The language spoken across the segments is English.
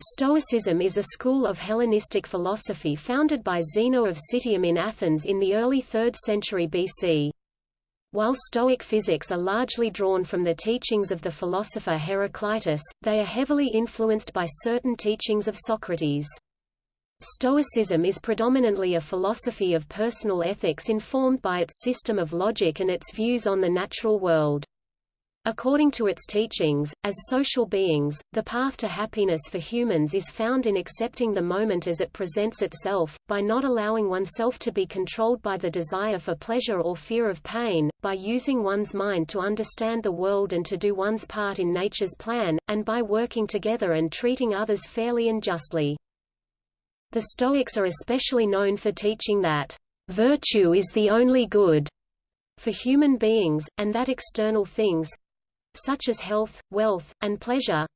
Stoicism is a school of Hellenistic philosophy founded by Zeno of Citium in Athens in the early 3rd century BC. While Stoic physics are largely drawn from the teachings of the philosopher Heraclitus, they are heavily influenced by certain teachings of Socrates. Stoicism is predominantly a philosophy of personal ethics informed by its system of logic and its views on the natural world. According to its teachings, as social beings, the path to happiness for humans is found in accepting the moment as it presents itself, by not allowing oneself to be controlled by the desire for pleasure or fear of pain, by using one's mind to understand the world and to do one's part in nature's plan, and by working together and treating others fairly and justly. The Stoics are especially known for teaching that virtue is the only good for human beings, and that external things, such as health, wealth, and pleasure,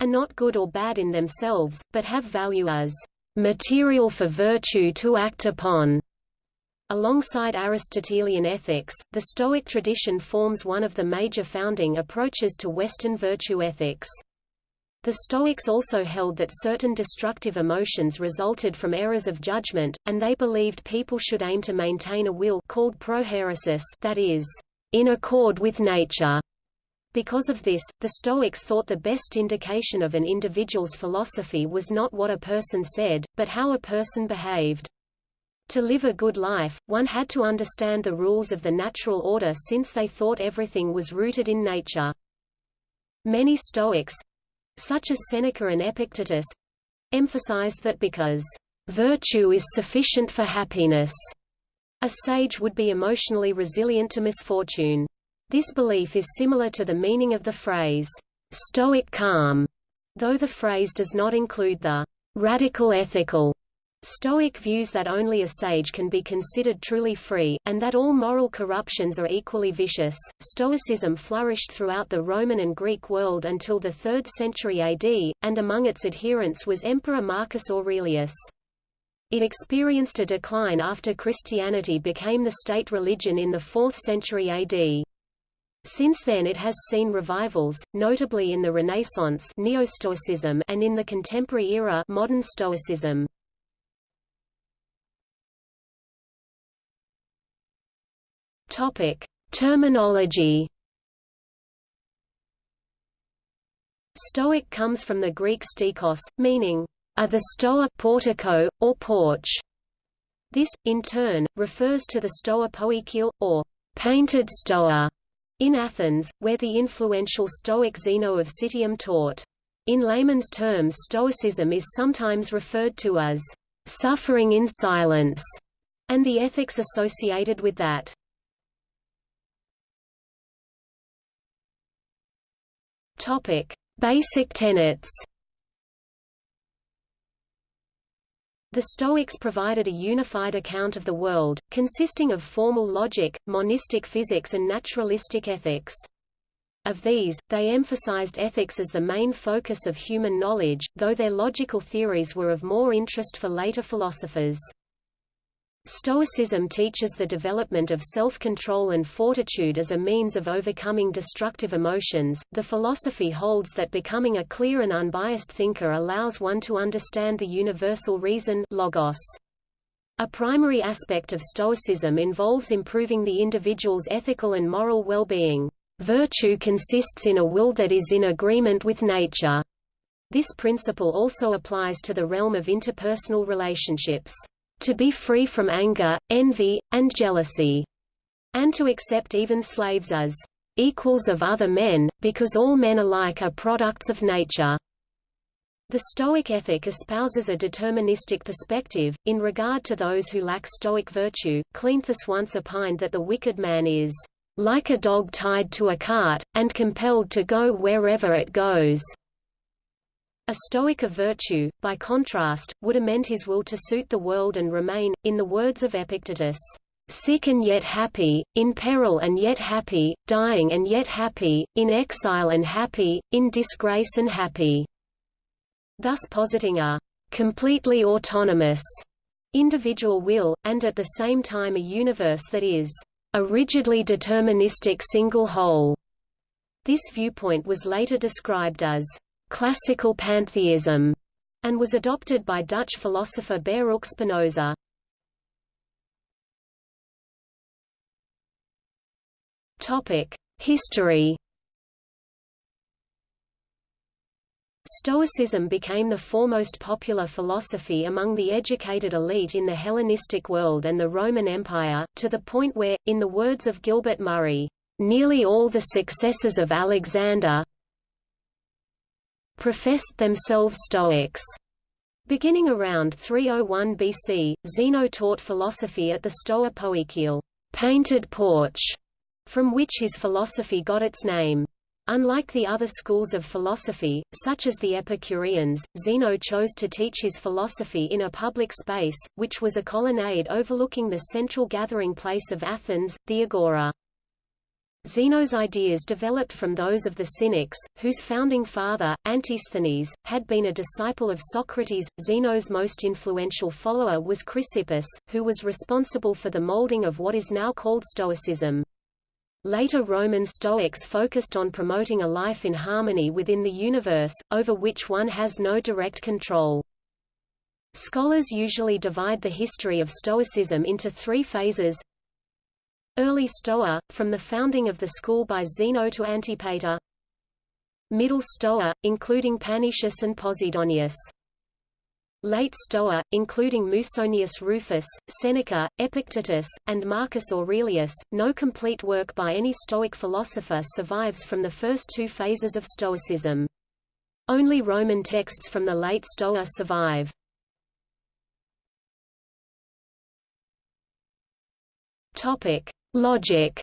are not good or bad in themselves, but have value as material for virtue to act upon. Alongside Aristotelian ethics, the Stoic tradition forms one of the major founding approaches to Western virtue ethics. The Stoics also held that certain destructive emotions resulted from errors of judgment, and they believed people should aim to maintain a will called prohairesis that is, in accord with nature. Because of this, the Stoics thought the best indication of an individual's philosophy was not what a person said, but how a person behaved. To live a good life, one had to understand the rules of the natural order since they thought everything was rooted in nature. Many Stoics, such as Seneca and Epictetus, emphasized that because virtue is sufficient for happiness, a sage would be emotionally resilient to misfortune. This belief is similar to the meaning of the phrase, Stoic calm, though the phrase does not include the radical ethical. Stoic views that only a sage can be considered truly free, and that all moral corruptions are equally vicious. Stoicism flourished throughout the Roman and Greek world until the 3rd century AD, and among its adherents was Emperor Marcus Aurelius. It experienced a decline after Christianity became the state religion in the 4th century AD. Since then it has seen revivals, notably in the Renaissance Neo-Stoicism and in the contemporary era modern Stoicism. Topic: Terminology. Stoic comes from the Greek stikos, meaning a the stoa portico, or porch. This, in turn, refers to the stoa poikile, or painted stoa, in Athens, where the influential Stoic Zeno of Citium taught. In layman's terms Stoicism is sometimes referred to as suffering in silence, and the ethics associated with that. Topic: Basic tenets The Stoics provided a unified account of the world, consisting of formal logic, monistic physics and naturalistic ethics. Of these, they emphasized ethics as the main focus of human knowledge, though their logical theories were of more interest for later philosophers. Stoicism teaches the development of self-control and fortitude as a means of overcoming destructive emotions. The philosophy holds that becoming a clear and unbiased thinker allows one to understand the universal reason logos. A primary aspect of Stoicism involves improving the individual's ethical and moral well-being. Virtue consists in a will that is in agreement with nature. This principle also applies to the realm of interpersonal relationships to be free from anger, envy, and jealousy, and to accept even slaves as equals of other men, because all men alike are products of nature. The Stoic ethic espouses a deterministic perspective. In regard to those who lack Stoic virtue, Cleanthes once opined that the wicked man is like a dog tied to a cart, and compelled to go wherever it goes. A Stoic of virtue, by contrast, would amend his will to suit the world and remain, in the words of Epictetus, sick and yet happy, in peril and yet happy, dying and yet happy, in exile and happy, in disgrace and happy, thus positing a completely autonomous individual will, and at the same time a universe that is a rigidly deterministic single whole. This viewpoint was later described as classical pantheism, and was adopted by Dutch philosopher Baruch Spinoza. Topic: History Stoicism became the foremost popular philosophy among the educated elite in the Hellenistic world and the Roman Empire, to the point where, in the words of Gilbert Murray, "...nearly all the successors of Alexander professed themselves Stoics." Beginning around 301 BC, Zeno taught philosophy at the Stoa Poikile painted porch, from which his philosophy got its name. Unlike the other schools of philosophy, such as the Epicureans, Zeno chose to teach his philosophy in a public space, which was a colonnade overlooking the central gathering place of Athens, the Agora. Zeno's ideas developed from those of the Cynics, whose founding father, Antisthenes, had been a disciple of Socrates. Zeno's most influential follower was Chrysippus, who was responsible for the molding of what is now called Stoicism. Later Roman Stoics focused on promoting a life in harmony within the universe, over which one has no direct control. Scholars usually divide the history of Stoicism into three phases. Early Stoa, from the founding of the school by Zeno to Antipater. Middle Stoa, including Panaetius and Posidonius. Late Stoa, including Musonius Rufus, Seneca, Epictetus, and Marcus Aurelius, no complete work by any Stoic philosopher survives from the first two phases of Stoicism. Only Roman texts from the late Stoa survive. Topic: Logic.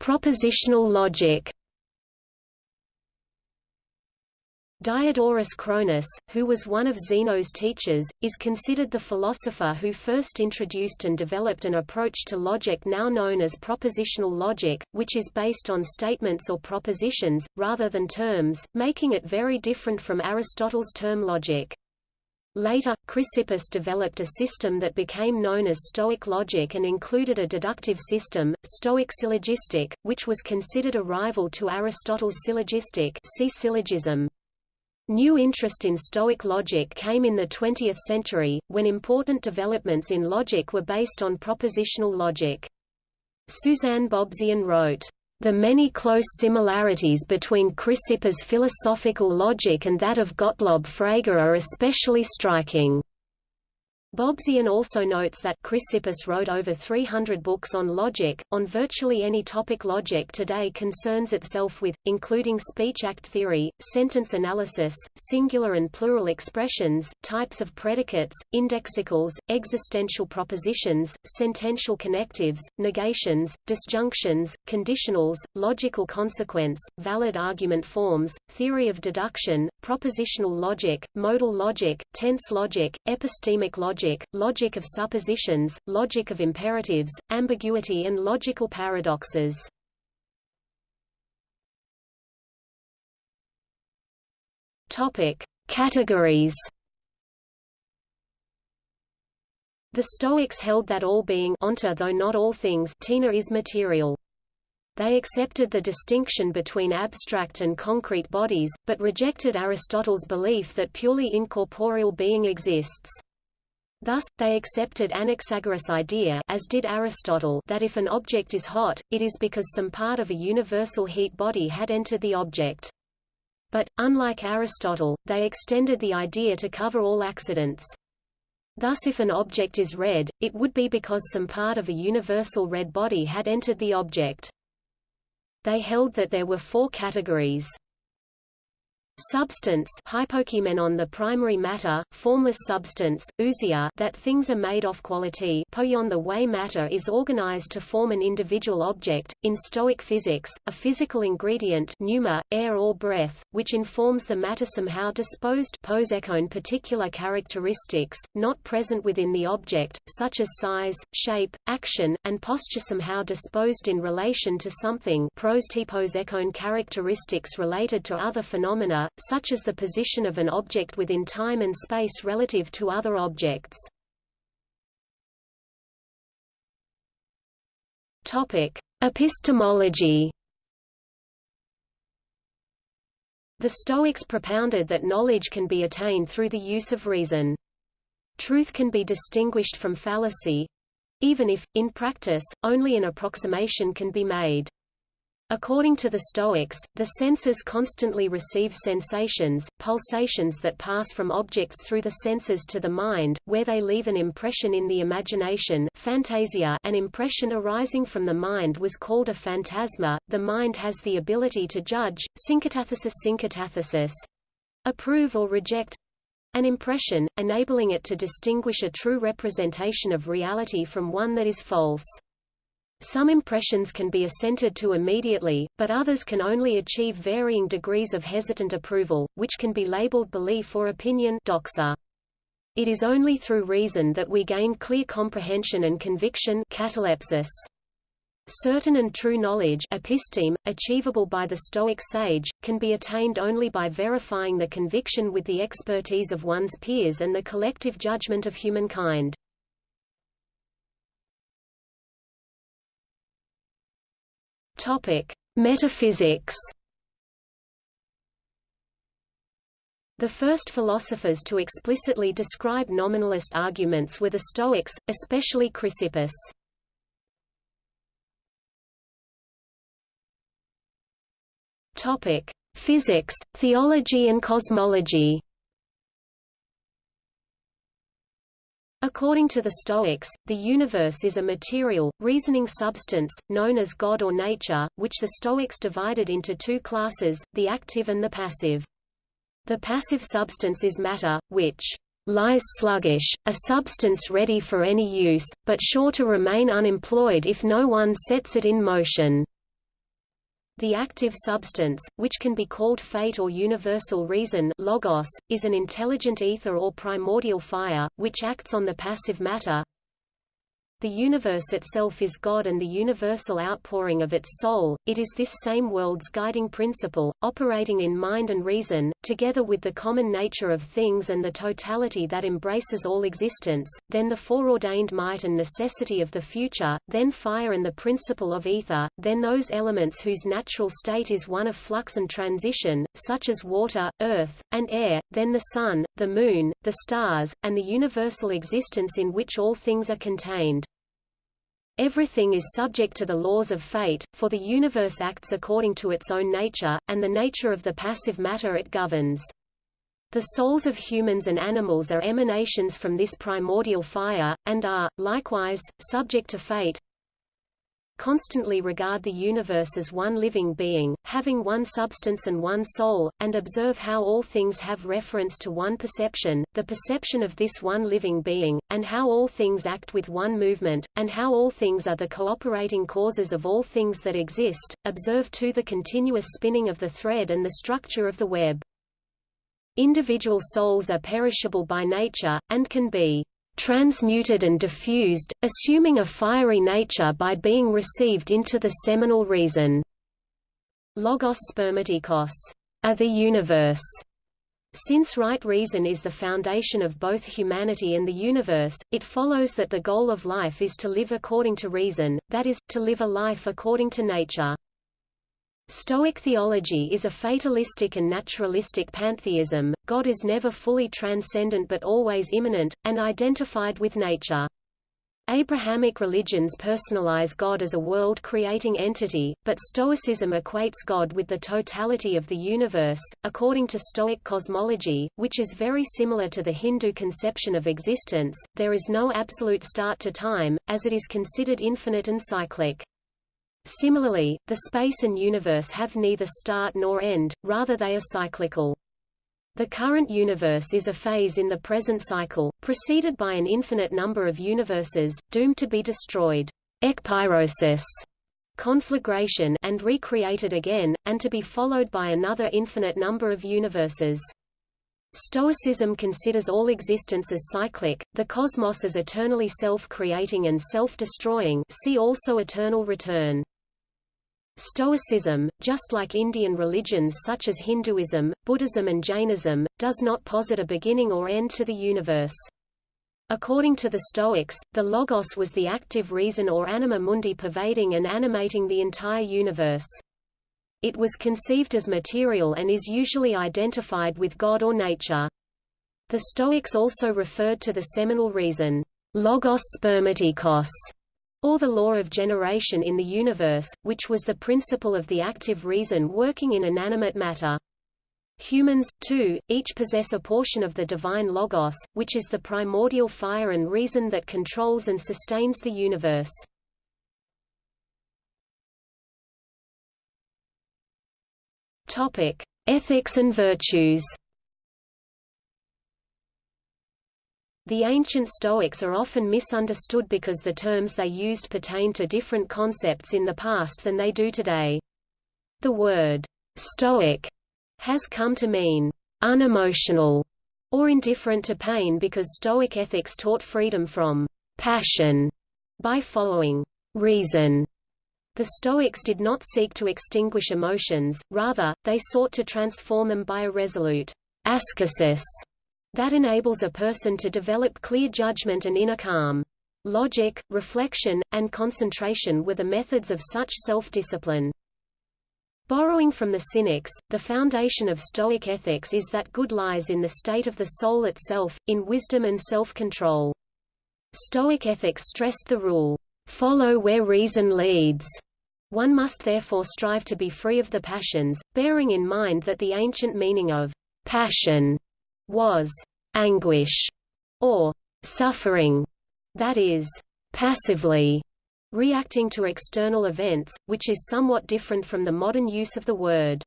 Propositional logic Diodorus Cronus, who was one of Zeno's teachers, is considered the philosopher who first introduced and developed an approach to logic now known as propositional logic, which is based on statements or propositions, rather than terms, making it very different from Aristotle's term logic. Later, Chrysippus developed a system that became known as Stoic logic and included a deductive system, Stoic syllogistic, which was considered a rival to Aristotle's syllogistic see syllogism. New interest in Stoic logic came in the 20th century, when important developments in logic were based on propositional logic. Susanne Bobzien wrote, the many close similarities between Chrysippus' philosophical logic and that of Gottlob Frege are especially striking. Bobzien also notes that Chrysippus wrote over 300 books on logic. On virtually any topic, logic today concerns itself with, including speech act theory, sentence analysis, singular and plural expressions, types of predicates, indexicals, existential propositions, sentential connectives, negations, disjunctions, conditionals, logical consequence, valid argument forms, theory of deduction, propositional logic, modal logic, tense logic, epistemic logic logic, logic of suppositions, logic of imperatives, ambiguity and logical paradoxes. Topic: Categories. The Stoics held that all being onta though not all things tina is material. They accepted the distinction between abstract and concrete bodies, but rejected Aristotle's belief that purely incorporeal being exists. Thus, they accepted Anaxagoras' idea as did Aristotle that if an object is hot, it is because some part of a universal heat body had entered the object. But, unlike Aristotle, they extended the idea to cover all accidents. Thus if an object is red, it would be because some part of a universal red body had entered the object. They held that there were four categories. Substance hypokeimenon the primary matter, formless substance, ousia that things are made of quality poion the way matter is organized to form an individual object, in Stoic physics, a physical ingredient pneuma, air or breath, which informs the matter somehow disposed posekon particular characteristics, not present within the object, such as size, shape, action, and posture somehow disposed in relation to something characteristics related to other phenomena such as the position of an object within time and space relative to other objects. Topic: Epistemology The Stoics propounded that knowledge can be attained through the use of reason. Truth can be distinguished from fallacy—even if, in practice, only an approximation can be made. According to the Stoics, the senses constantly receive sensations, pulsations that pass from objects through the senses to the mind, where they leave an impression in the imagination phantasia an impression arising from the mind was called a phantasma. The mind has the ability to judge, synkatathesis synkatathesis approve or reject an impression, enabling it to distinguish a true representation of reality from one that is false. Some impressions can be assented to immediately, but others can only achieve varying degrees of hesitant approval, which can be labeled belief or opinion doxa. It is only through reason that we gain clear comprehension and conviction catalepsis. Certain and true knowledge episteme, achievable by the Stoic sage, can be attained only by verifying the conviction with the expertise of one's peers and the collective judgment of humankind. Topic: Metaphysics. The first philosophers to explicitly describe nominalist arguments were the Stoics, especially Chrysippus. Topic: Physics, theology and cosmology. According to the Stoics, the universe is a material, reasoning substance, known as God or nature, which the Stoics divided into two classes, the active and the passive. The passive substance is matter, which lies sluggish, a substance ready for any use, but sure to remain unemployed if no one sets it in motion. The active substance, which can be called fate or universal reason logos, is an intelligent ether or primordial fire, which acts on the passive matter, the universe itself is God and the universal outpouring of its soul, it is this same world's guiding principle, operating in mind and reason, together with the common nature of things and the totality that embraces all existence, then the foreordained might and necessity of the future, then fire and the principle of ether, then those elements whose natural state is one of flux and transition, such as water, earth, and air, then the sun, the moon, the stars, and the universal existence in which all things are contained. Everything is subject to the laws of fate, for the universe acts according to its own nature, and the nature of the passive matter it governs. The souls of humans and animals are emanations from this primordial fire, and are, likewise, subject to fate, constantly regard the universe as one living being, having one substance and one soul, and observe how all things have reference to one perception, the perception of this one living being, and how all things act with one movement, and how all things are the cooperating causes of all things that exist, observe too the continuous spinning of the thread and the structure of the web. Individual souls are perishable by nature, and can be transmuted and diffused, assuming a fiery nature by being received into the seminal reason. Logos spermatikos, are the universe. Since right reason is the foundation of both humanity and the universe, it follows that the goal of life is to live according to reason, that is, to live a life according to nature. Stoic theology is a fatalistic and naturalistic pantheism, God is never fully transcendent but always immanent, and identified with nature. Abrahamic religions personalize God as a world-creating entity, but Stoicism equates God with the totality of the universe. According to Stoic cosmology, which is very similar to the Hindu conception of existence, there is no absolute start to time, as it is considered infinite and cyclic. Similarly, the space and universe have neither start nor end, rather they are cyclical. The current universe is a phase in the present cycle, preceded by an infinite number of universes, doomed to be destroyed ekpyrosis, conflagration and recreated again, and to be followed by another infinite number of universes. Stoicism considers all existence as cyclic, the cosmos as eternally self-creating and self-destroying see also eternal return. Stoicism, just like Indian religions such as Hinduism, Buddhism and Jainism, does not posit a beginning or end to the universe. According to the Stoics, the Logos was the active reason or anima mundi pervading and animating the entire universe. It was conceived as material and is usually identified with God or nature. The Stoics also referred to the seminal reason, logos spermatikos, or the law of generation in the universe, which was the principle of the active reason working in inanimate matter. Humans, too, each possess a portion of the divine logos, which is the primordial fire and reason that controls and sustains the universe. Topic: Ethics and virtues. The ancient Stoics are often misunderstood because the terms they used pertain to different concepts in the past than they do today. The word Stoic has come to mean unemotional or indifferent to pain because Stoic ethics taught freedom from passion by following reason. The Stoics did not seek to extinguish emotions, rather, they sought to transform them by a resolute ascesis that enables a person to develop clear judgment and inner calm. Logic, reflection, and concentration were the methods of such self-discipline. Borrowing from the Cynics, the foundation of Stoic ethics is that good lies in the state of the soul itself, in wisdom and self-control. Stoic ethics stressed the rule, "'Follow where reason leads' One must therefore strive to be free of the passions, bearing in mind that the ancient meaning of passion was anguish or suffering, that is, passively reacting to external events, which is somewhat different from the modern use of the word.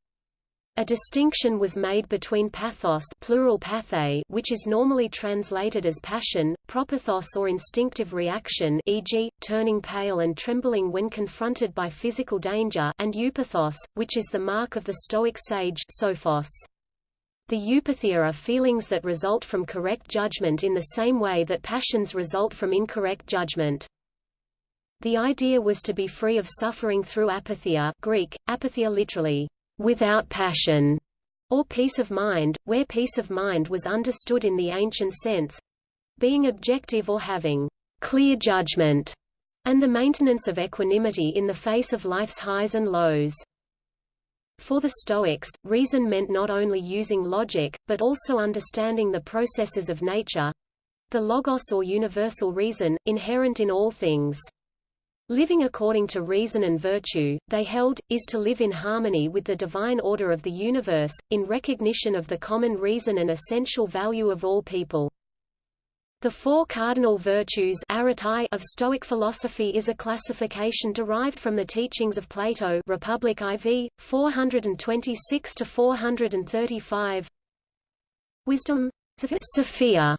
A distinction was made between pathos plural pathe, which is normally translated as passion, propathos or instinctive reaction e.g., turning pale and trembling when confronted by physical danger and eupathos, which is the mark of the Stoic sage sophos. The eupathia are feelings that result from correct judgment in the same way that passions result from incorrect judgment. The idea was to be free of suffering through apatheia Greek, apatheia literally, without passion, or peace of mind, where peace of mind was understood in the ancient sense being objective or having clear judgment, and the maintenance of equanimity in the face of life's highs and lows. For the Stoics, reason meant not only using logic, but also understanding the processes of nature—the logos or universal reason, inherent in all things. Living according to reason and virtue, they held, is to live in harmony with the divine order of the universe, in recognition of the common reason and essential value of all people. The four cardinal virtues of Stoic philosophy is a classification derived from the teachings of Plato Republic IV, 426–435 Wisdom Sophia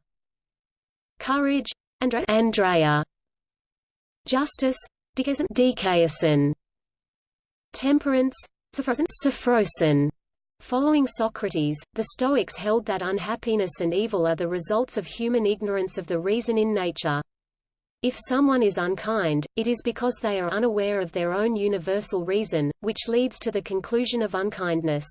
Courage Andreia Justice Dikaiosyne. Temperance Sophrosyne. Following Socrates, the Stoics held that unhappiness and evil are the results of human ignorance of the reason in nature. If someone is unkind, it is because they are unaware of their own universal reason, which leads to the conclusion of unkindness.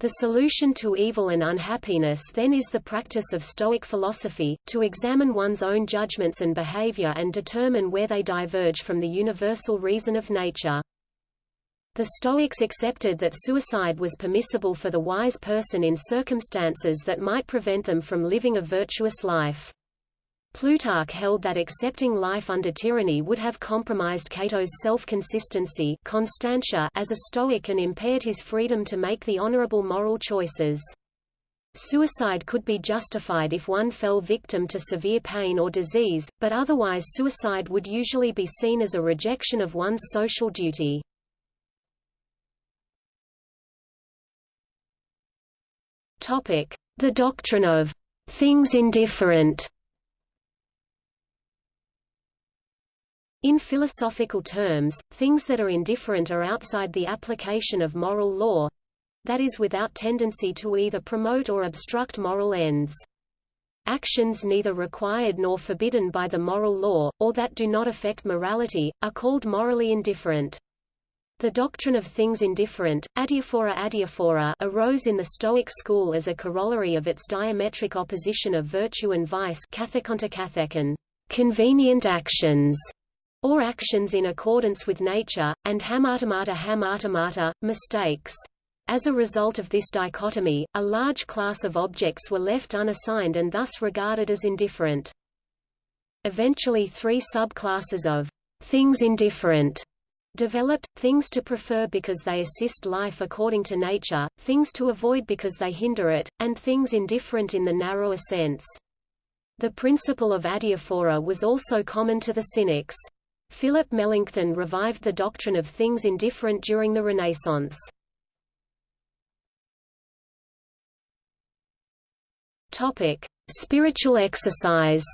The solution to evil and unhappiness then is the practice of Stoic philosophy, to examine one's own judgments and behavior and determine where they diverge from the universal reason of nature. The Stoics accepted that suicide was permissible for the wise person in circumstances that might prevent them from living a virtuous life. Plutarch held that accepting life under tyranny would have compromised Cato's self-consistency as a Stoic and impaired his freedom to make the honorable moral choices. Suicide could be justified if one fell victim to severe pain or disease, but otherwise suicide would usually be seen as a rejection of one's social duty. The doctrine of things indifferent In philosophical terms, things that are indifferent are outside the application of moral law that is without tendency to either promote or obstruct moral ends. Actions neither required nor forbidden by the moral law, or that do not affect morality, are called morally indifferent. The doctrine of things indifferent, adiaphora adiaphora, arose in the Stoic school as a corollary of its diametric opposition of virtue and vice convenient actions, or actions in accordance with nature, and hamartemata hamartemata, mistakes. As a result of this dichotomy, a large class of objects were left unassigned and thus regarded as indifferent. Eventually three subclasses of things indifferent developed, things to prefer because they assist life according to nature, things to avoid because they hinder it, and things indifferent in the narrower sense. The principle of adiaphora was also common to the Cynics. Philip Melanchthon revived the doctrine of things indifferent during the Renaissance. Spiritual exercise.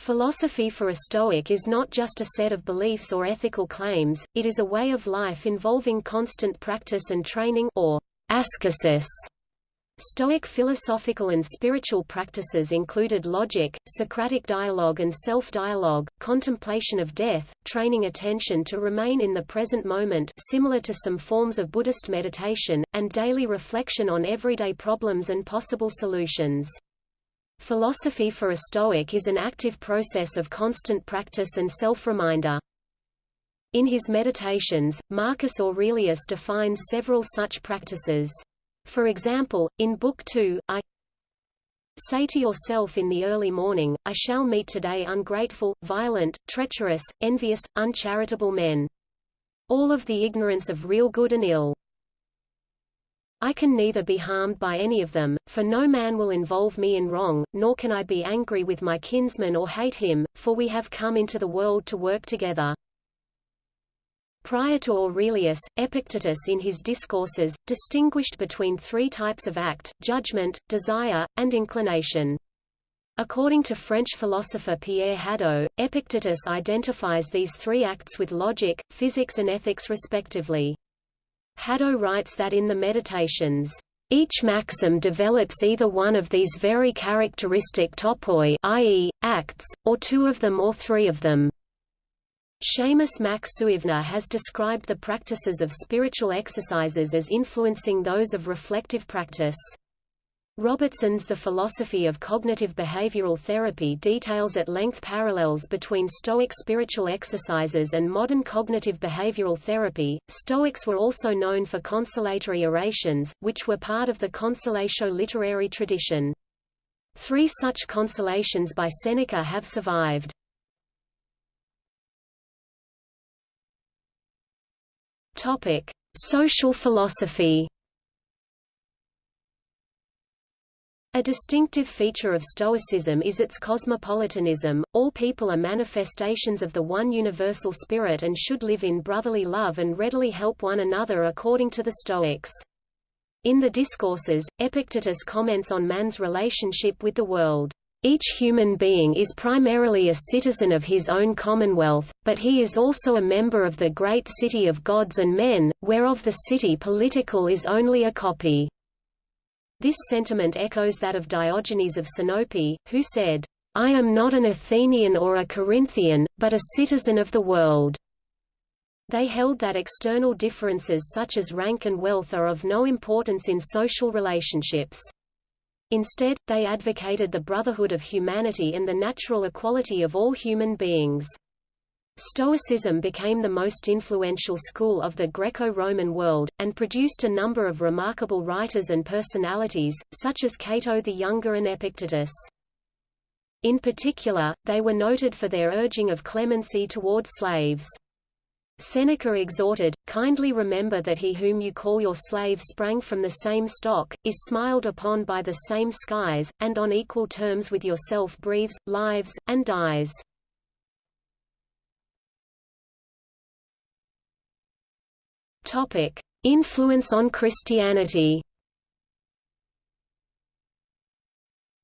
Philosophy for a Stoic is not just a set of beliefs or ethical claims, it is a way of life involving constant practice and training or ascesis. Stoic philosophical and spiritual practices included logic, Socratic dialogue and self-dialogue, contemplation of death, training attention to remain in the present moment similar to some forms of Buddhist meditation, and daily reflection on everyday problems and possible solutions. Philosophy for a Stoic is an active process of constant practice and self-reminder. In his Meditations, Marcus Aurelius defines several such practices. For example, in Book 2, I say to yourself in the early morning, I shall meet today ungrateful, violent, treacherous, envious, uncharitable men. All of the ignorance of real good and ill. I can neither be harmed by any of them, for no man will involve me in wrong, nor can I be angry with my kinsman or hate him, for we have come into the world to work together. Prior to Aurelius, Epictetus in his discourses, distinguished between three types of act, judgment, desire, and inclination. According to French philosopher Pierre Hadot, Epictetus identifies these three acts with logic, physics and ethics respectively. Hadot writes that in the Meditations, each maxim develops either one of these very characteristic topoi i.e., acts, or two of them or three of them. Seamus Mac Suibhne has described the practices of spiritual exercises as influencing those of reflective practice. Robertson's The Philosophy of Cognitive Behavioral Therapy details at length parallels between Stoic spiritual exercises and modern cognitive behavioral therapy. Stoics were also known for consolatory orations, which were part of the consolatio literary tradition. Three such consolations by Seneca have survived. Topic: Social philosophy. A distinctive feature of Stoicism is its cosmopolitanism, all people are manifestations of the one universal spirit and should live in brotherly love and readily help one another according to the Stoics. In the Discourses, Epictetus comments on man's relationship with the world. Each human being is primarily a citizen of his own commonwealth, but he is also a member of the great city of gods and men, whereof the city political is only a copy. This sentiment echoes that of Diogenes of Sinope, who said, I am not an Athenian or a Corinthian, but a citizen of the world. They held that external differences such as rank and wealth are of no importance in social relationships. Instead, they advocated the brotherhood of humanity and the natural equality of all human beings. Stoicism became the most influential school of the Greco-Roman world, and produced a number of remarkable writers and personalities, such as Cato the Younger and Epictetus. In particular, they were noted for their urging of clemency toward slaves. Seneca exhorted, kindly remember that he whom you call your slave sprang from the same stock, is smiled upon by the same skies, and on equal terms with yourself breathes, lives, and dies. Topic: Influence on Christianity.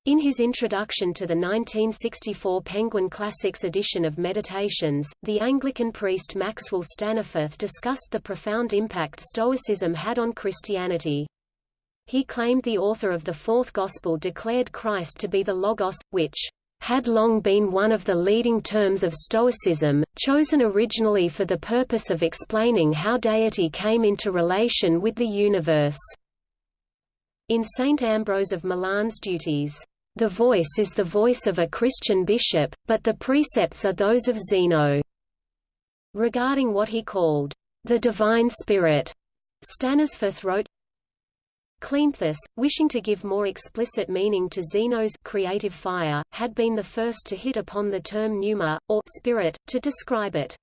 In his introduction to the 1964 Penguin Classics edition of Meditations, the Anglican priest Maxwell Staniforth discussed the profound impact Stoicism had on Christianity. He claimed the author of the Fourth Gospel declared Christ to be the Logos, which had long been one of the leading terms of Stoicism, chosen originally for the purpose of explaining how deity came into relation with the universe. In St. Ambrose of Milan's duties, "...the voice is the voice of a Christian bishop, but the precepts are those of Zeno." Regarding what he called, "...the divine spirit," Staniforth wrote, Cleanthes, wishing to give more explicit meaning to Zeno's creative fire, had been the first to hit upon the term pneuma, or spirit, to describe it.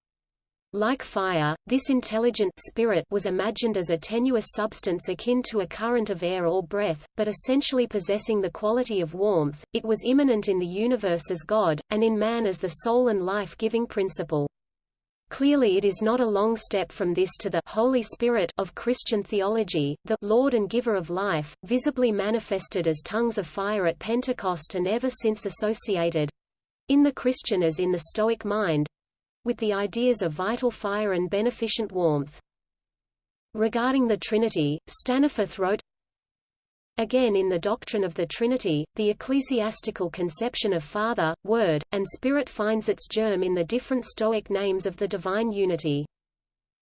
Like fire, this intelligent spirit was imagined as a tenuous substance akin to a current of air or breath, but essentially possessing the quality of warmth. It was immanent in the universe as God, and in man as the soul and life-giving principle. Clearly it is not a long step from this to the Holy Spirit of Christian theology, the Lord and giver of life, visibly manifested as tongues of fire at Pentecost and ever since associated—in the Christian as in the Stoic mind—with the ideas of vital fire and beneficent warmth. Regarding the Trinity, Staniforth wrote, Again in the doctrine of the Trinity, the ecclesiastical conception of Father, Word, and Spirit finds its germ in the different Stoic names of the divine unity.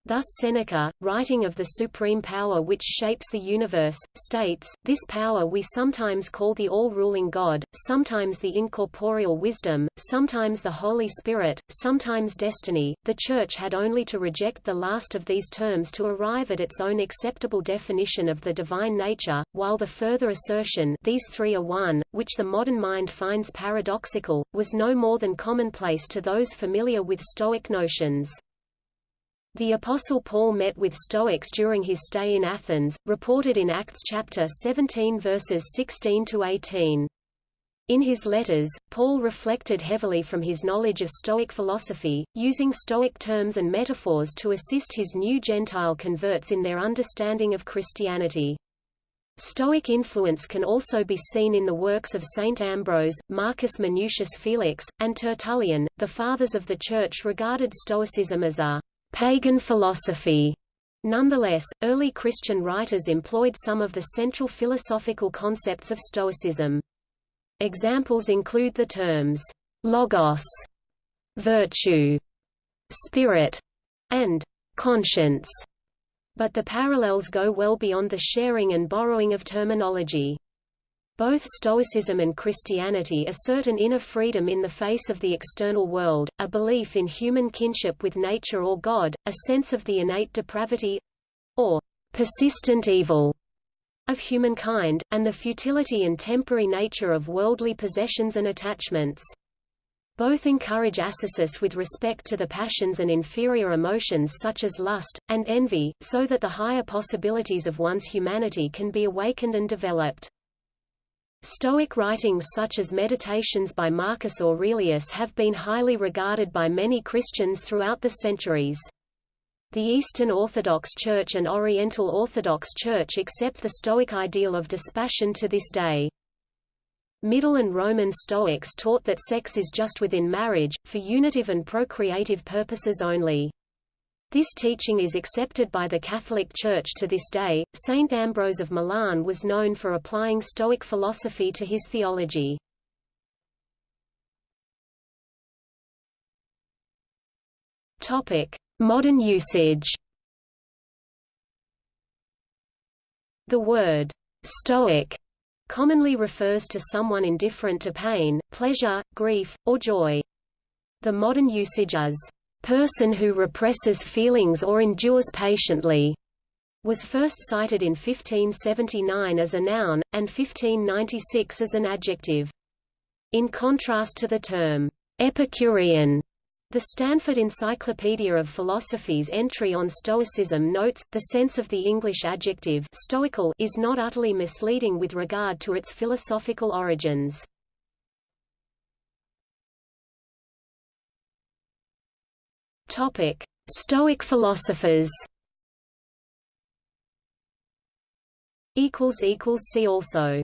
Thus Seneca, writing of the supreme power which shapes the universe, states, This power we sometimes call the all-ruling God, sometimes the incorporeal wisdom, sometimes the Holy Spirit, sometimes destiny. The Church had only to reject the last of these terms to arrive at its own acceptable definition of the divine nature, while the further assertion these three are one, which the modern mind finds paradoxical, was no more than commonplace to those familiar with Stoic notions. The Apostle Paul met with Stoics during his stay in Athens, reported in Acts chapter 17 verses 16 to 18. In his letters, Paul reflected heavily from his knowledge of Stoic philosophy, using Stoic terms and metaphors to assist his new Gentile converts in their understanding of Christianity. Stoic influence can also be seen in the works of Saint Ambrose, Marcus Minucius Felix, and Tertullian. The Fathers of the Church regarded Stoicism as a pagan philosophy. Nonetheless, early Christian writers employed some of the central philosophical concepts of Stoicism. Examples include the terms logos, virtue, spirit, and conscience, but the parallels go well beyond the sharing and borrowing of terminology. Both Stoicism and Christianity assert an inner freedom in the face of the external world, a belief in human kinship with nature or God, a sense of the innate depravity—or persistent evil of humankind, and the futility and temporary nature of worldly possessions and attachments. Both encourage ascesis with respect to the passions and inferior emotions such as lust, and envy, so that the higher possibilities of one's humanity can be awakened and developed. Stoic writings such as Meditations by Marcus Aurelius have been highly regarded by many Christians throughout the centuries. The Eastern Orthodox Church and Oriental Orthodox Church accept the Stoic ideal of dispassion to this day. Middle and Roman Stoics taught that sex is just within marriage, for unitive and procreative purposes only. This teaching is accepted by the Catholic Church to this day. Saint Ambrose of Milan was known for applying Stoic philosophy to his theology. Topic: Modern usage. The word Stoic commonly refers to someone indifferent to pain, pleasure, grief, or joy. The modern usage is person who represses feelings or endures patiently, was first cited in 1579 as a noun, and 1596 as an adjective. In contrast to the term, Epicurean, the Stanford Encyclopedia of Philosophy's entry on Stoicism notes, the sense of the English adjective stoical is not utterly misleading with regard to its philosophical origins. Topic: Stoic philosophers. Equals equals see also.